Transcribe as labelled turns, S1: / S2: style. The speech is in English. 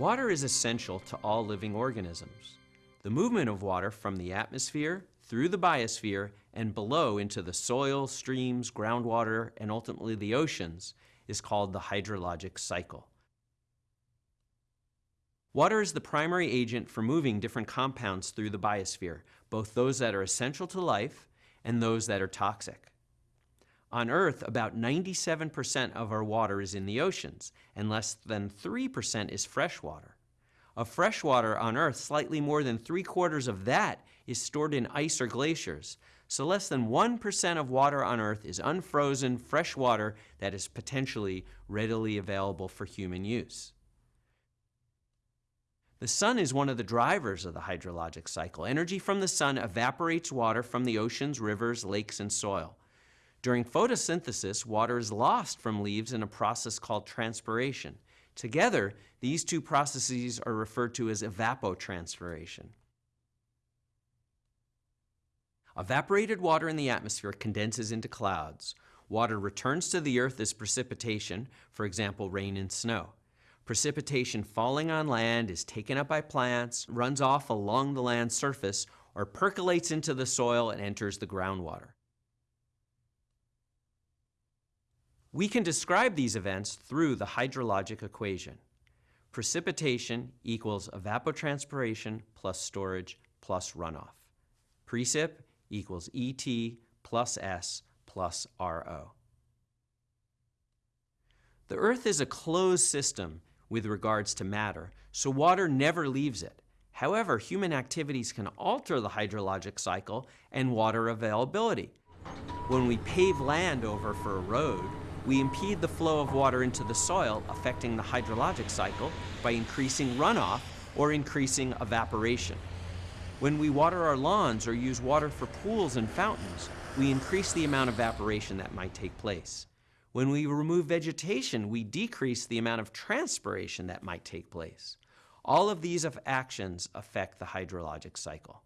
S1: Water is essential to all living organisms. The movement of water from the atmosphere through the biosphere and below into the soil, streams, groundwater, and ultimately the oceans is called the hydrologic cycle. Water is the primary agent for moving different compounds through the biosphere, both those that are essential to life and those that are toxic. On Earth, about 97% of our water is in the oceans, and less than 3% is fresh water. Of fresh water on Earth, slightly more than three quarters of that is stored in ice or glaciers, so less than 1% of water on Earth is unfrozen fresh water that is potentially readily available for human use. The sun is one of the drivers of the hydrologic cycle. Energy from the sun evaporates water from the oceans, rivers, lakes, and soil. During photosynthesis, water is lost from leaves in a process called transpiration. Together, these two processes are referred to as evapotranspiration. Evaporated water in the atmosphere condenses into clouds. Water returns to the earth as precipitation, for example, rain and snow. Precipitation falling on land is taken up by plants, runs off along the land surface, or percolates into the soil and enters the groundwater. We can describe these events through the hydrologic equation. Precipitation equals evapotranspiration plus storage plus runoff. Precip equals ET plus S plus RO. The Earth is a closed system with regards to matter, so water never leaves it. However, human activities can alter the hydrologic cycle and water availability. When we pave land over for a road, we impede the flow of water into the soil, affecting the hydrologic cycle by increasing runoff or increasing evaporation. When we water our lawns or use water for pools and fountains, we increase the amount of evaporation that might take place. When we remove vegetation, we decrease the amount of transpiration that might take place. All of these actions affect the hydrologic cycle.